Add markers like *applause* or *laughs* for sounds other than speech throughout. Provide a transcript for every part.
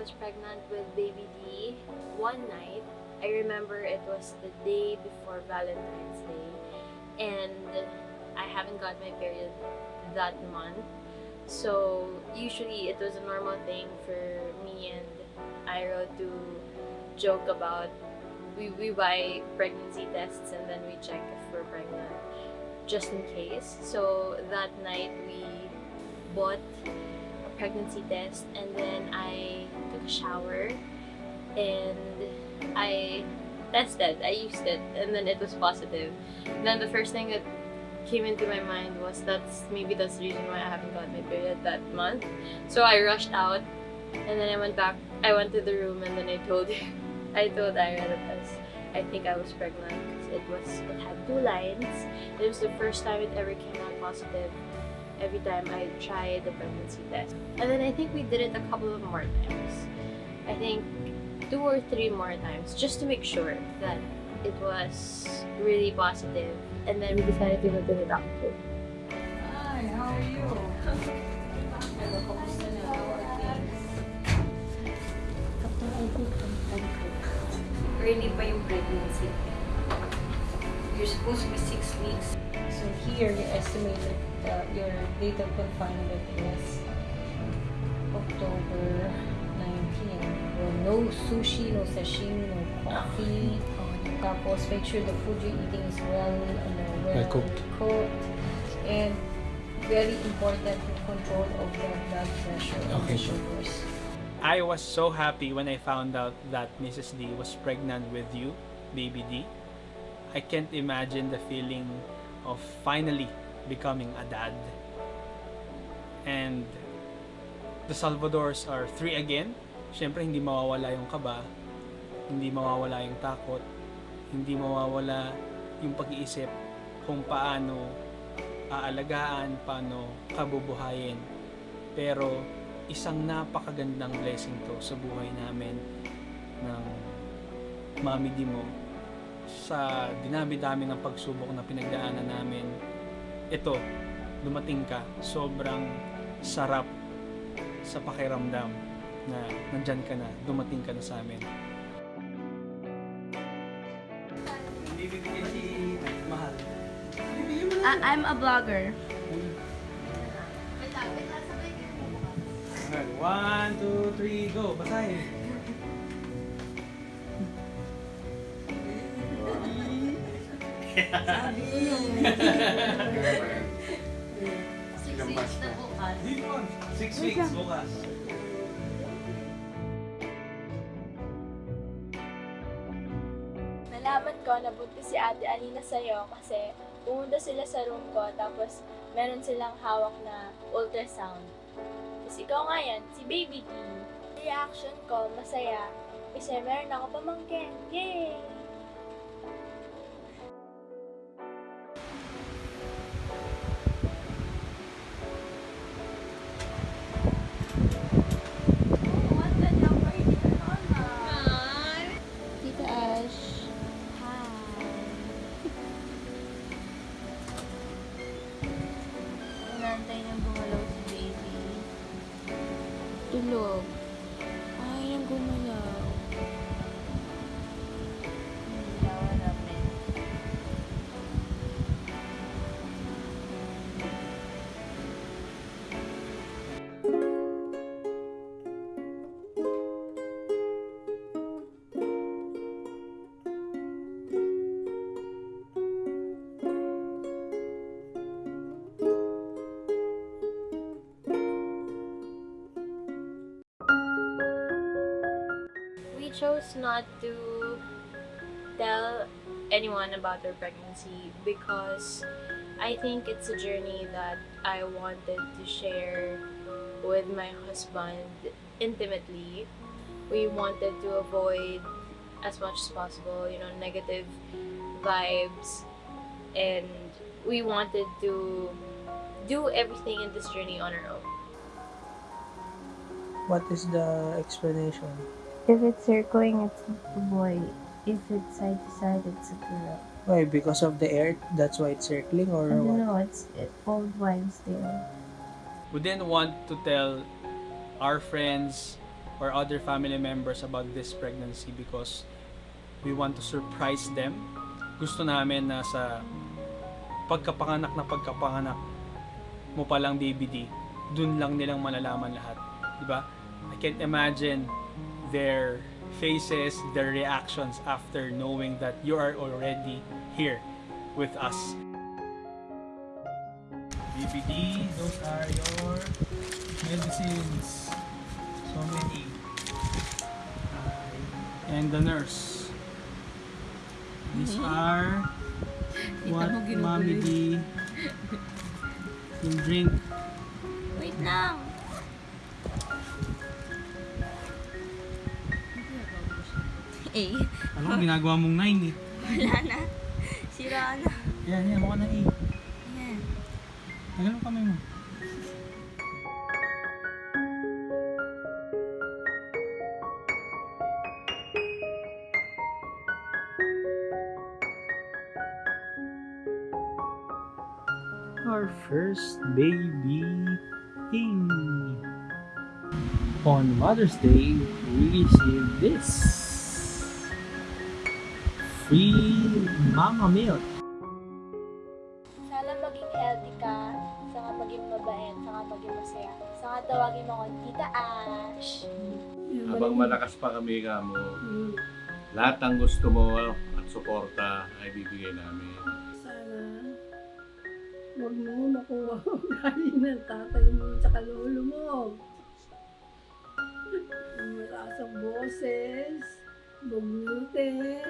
was pregnant with baby D one night. I remember it was the day before Valentine's Day and I haven't got my period that month. So usually it was a normal thing for me and Iro to joke about we, we buy pregnancy tests and then we check if we're pregnant just in case. So that night we bought pregnancy test and then I took a shower and I tested, I used it and then it was positive. Then the first thing that came into my mind was that's maybe that's the reason why I haven't got my period that month. So I rushed out and then I went back, I went to the room and then I told *laughs* I told Ira that I, was, I think I was pregnant because it was, it had two lines. It was the first time it ever came out positive every time I tried the pregnancy test. And then I think we did it a couple of more times. I think two or three more times just to make sure that it was really positive. And then we decided to go to the doctor. Hi, how are you? Hello, kamusta na? How are things? Early pa yung pregnancy. You're supposed to be six weeks. So here, you estimated that uh, your date of confinement is October 19. Well, no sushi, no sashimi, no coffee. Tapos, make sure the food you're eating is well, ano, well, Well cooked. cooked. And very important control of the blood pressure and Okay. sugars. I was so happy when I found out that Mrs. D was pregnant with you, baby D. I can't imagine the feeling of finally becoming a dad. And the Salvadors are three again. Siyempre, hindi mawawala yung kaba, hindi mawawala yung takot, hindi mawawala yung pag-iisip kung paano aalagaan, paano kabubuhayin. Pero isang napakagandang blessing to sa buhay namin ng Mami Di mo sa dinami-dami ng pagsubok na pinagdaanan namin ito, dumating ka sobrang sarap sa pakiramdam na nandyan ka na, dumating ka na sa amin Bibigyan si Mahal I- I'm a blogger. One, two, three, go! Basahin! *laughs* Six weeks na bukas. Six weeks bukas. Nalaman ko na buntis si Ate Alina sa'yo kasi pumunta sila sa room ko tapos meron silang hawak na ultrasound. Tapos ikaw nga yan, si Baby D. Reaction ko, masaya. Kasi meron ako pamangkin. Yay! 就 Chose not to tell anyone about our pregnancy because I think it's a journey that I wanted to share with my husband intimately. We wanted to avoid as much as possible, you know, negative vibes and we wanted to do everything in this journey on our own. What is the explanation? If it's circling, it's a boy. If it's side to side, it's a girl. Why? Because of the air? That's why it's circling or I don't what? know, it's it, old wives' tale. we didn't want to tell our friends or other family members about this pregnancy because we want to surprise them. Gusto namin na sa pagkapanganak na pagkapanganak mo palang BBD, dun lang nilang malalaman lahat. Di ba? I can't imagine their faces, their reactions after knowing that you are already here with us. BBD, those are your medicines. So many. Uh, and the nurse. These mm-hmm. are what Mommy D will drink. Wait lang! Ano ginagawa mong nine eh? wala na. Sira na. Yan, yan, mukha E. Yan. Tagal mo kamay mo. Our first baby thing. On Mother's Day, we received this. Free mama milk. Sana maging healthy ka, sana maging mabait, sana maging masaya. Sana tawagin mo akong Tita Ash. Habang malakas pa kami ka mo, lahat ng gusto mo at suporta ay bibigay namin. Sana huwag mo makuha ugali ng tatay mo at lolo mo. Ang malakas ang boses, bugnutin. *laughs*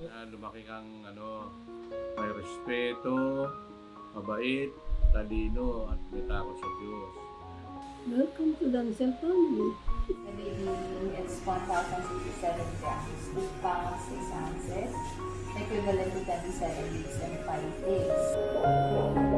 Na lumaki kang ano, may respeto, mabait, talino at may takot sa Diyos. Welcome to Dancel family. Baby is 1,067 grams, 8 pounds 6 ounces, equivalent to 27 weeks and 5 days.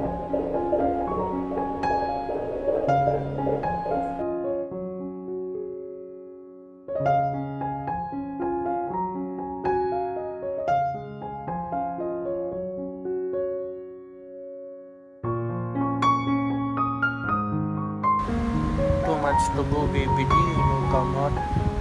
مجتبوں بے بدیل مقامات